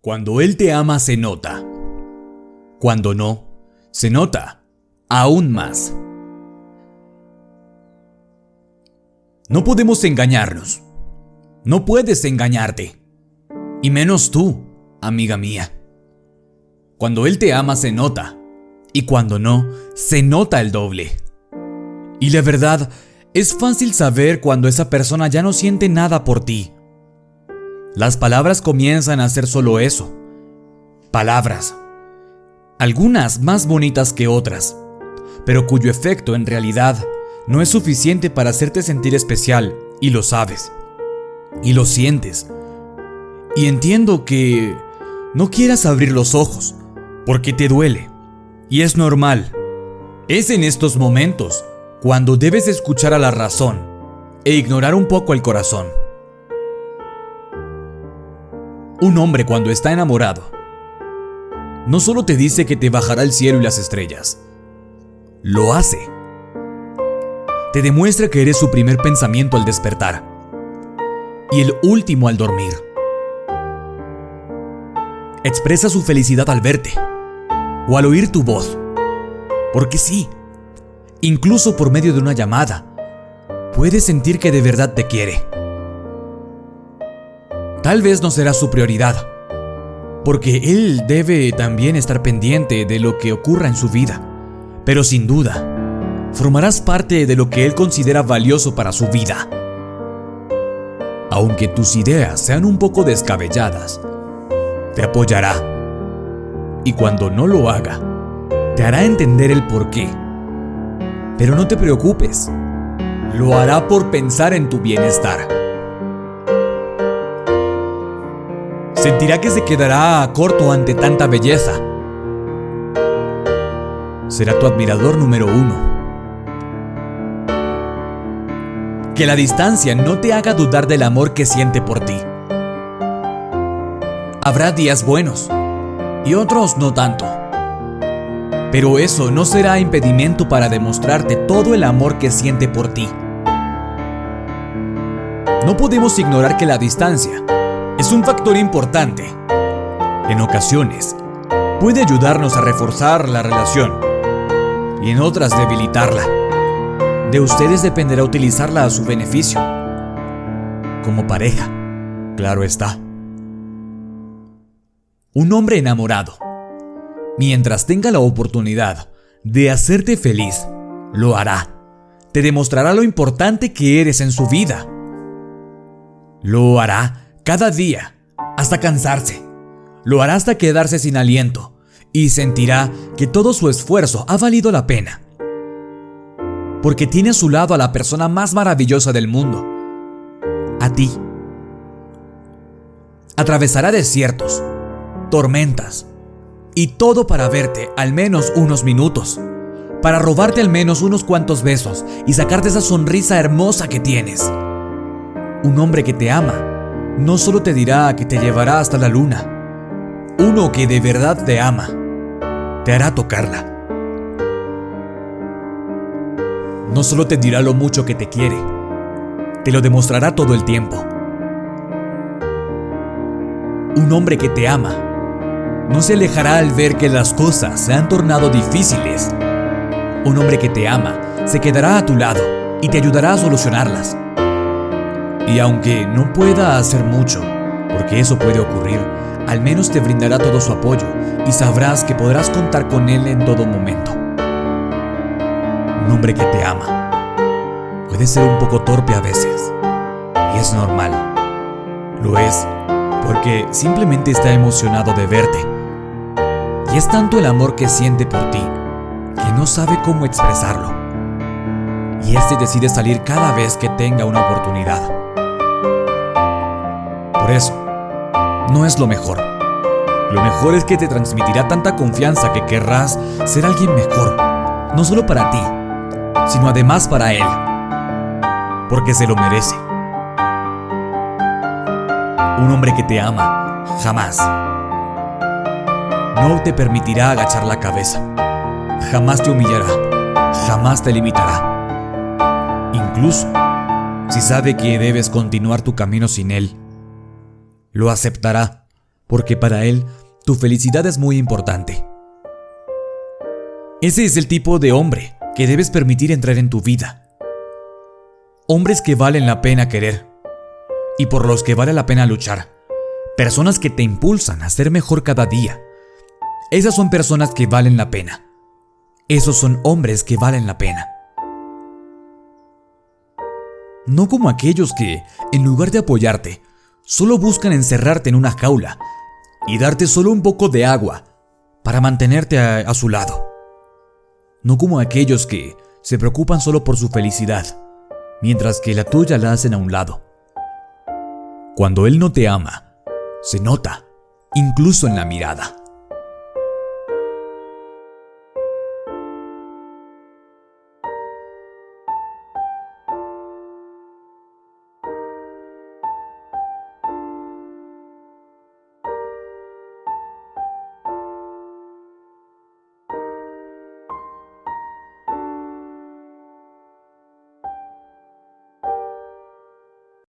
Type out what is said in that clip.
Cuando Él te ama se nota. Cuando no, se nota aún más. No podemos engañarnos. No puedes engañarte. Y menos tú, amiga mía. Cuando Él te ama se nota. Y cuando no, se nota el doble. Y la verdad, es fácil saber cuando esa persona ya no siente nada por ti. Las palabras comienzan a ser solo eso. Palabras. Algunas más bonitas que otras, pero cuyo efecto en realidad no es suficiente para hacerte sentir especial, y lo sabes. Y lo sientes. Y entiendo que no quieras abrir los ojos, porque te duele. Y es normal. Es en estos momentos cuando debes escuchar a la razón e ignorar un poco el corazón. Un hombre cuando está enamorado no solo te dice que te bajará el cielo y las estrellas, lo hace. Te demuestra que eres su primer pensamiento al despertar y el último al dormir. Expresa su felicidad al verte o al oír tu voz. Porque sí, incluso por medio de una llamada, puedes sentir que de verdad te quiere. Tal vez no será su prioridad, porque él debe también estar pendiente de lo que ocurra en su vida, pero sin duda, formarás parte de lo que él considera valioso para su vida. Aunque tus ideas sean un poco descabelladas, te apoyará. Y cuando no lo haga, te hará entender el por qué. Pero no te preocupes, lo hará por pensar en tu bienestar. Sentirá que se quedará corto ante tanta belleza. Será tu admirador número uno. Que la distancia no te haga dudar del amor que siente por ti. Habrá días buenos y otros no tanto. Pero eso no será impedimento para demostrarte todo el amor que siente por ti. No podemos ignorar que la distancia es un factor importante. En ocasiones, puede ayudarnos a reforzar la relación y en otras debilitarla. De ustedes dependerá utilizarla a su beneficio. Como pareja, claro está. Un hombre enamorado, mientras tenga la oportunidad de hacerte feliz, lo hará. Te demostrará lo importante que eres en su vida. Lo hará cada día, hasta cansarse. Lo hará hasta quedarse sin aliento y sentirá que todo su esfuerzo ha valido la pena. Porque tiene a su lado a la persona más maravillosa del mundo, a ti. Atravesará desiertos, tormentas y todo para verte al menos unos minutos, para robarte al menos unos cuantos besos y sacarte esa sonrisa hermosa que tienes. Un hombre que te ama no solo te dirá que te llevará hasta la luna, uno que de verdad te ama, te hará tocarla. No solo te dirá lo mucho que te quiere, te lo demostrará todo el tiempo. Un hombre que te ama no se alejará al ver que las cosas se han tornado difíciles. Un hombre que te ama se quedará a tu lado y te ayudará a solucionarlas. Y aunque no pueda hacer mucho, porque eso puede ocurrir, al menos te brindará todo su apoyo y sabrás que podrás contar con él en todo momento. Un hombre que te ama puede ser un poco torpe a veces, y es normal. Lo es porque simplemente está emocionado de verte. Y es tanto el amor que siente por ti que no sabe cómo expresarlo. Y este decide salir cada vez que tenga una oportunidad eso, no es lo mejor. Lo mejor es que te transmitirá tanta confianza que querrás ser alguien mejor, no solo para ti, sino además para él, porque se lo merece. Un hombre que te ama jamás no te permitirá agachar la cabeza, jamás te humillará, jamás te limitará. Incluso si sabe que debes continuar tu camino sin él, lo aceptará porque para Él tu felicidad es muy importante. Ese es el tipo de hombre que debes permitir entrar en tu vida. Hombres que valen la pena querer y por los que vale la pena luchar. Personas que te impulsan a ser mejor cada día. Esas son personas que valen la pena. Esos son hombres que valen la pena. No como aquellos que, en lugar de apoyarte, solo buscan encerrarte en una jaula y darte solo un poco de agua para mantenerte a, su lado. No como aquellos que se preocupan solo por su felicidad, mientras que la tuya la hacen a un lado. Cuando Él no te ama, se nota, incluso en la mirada.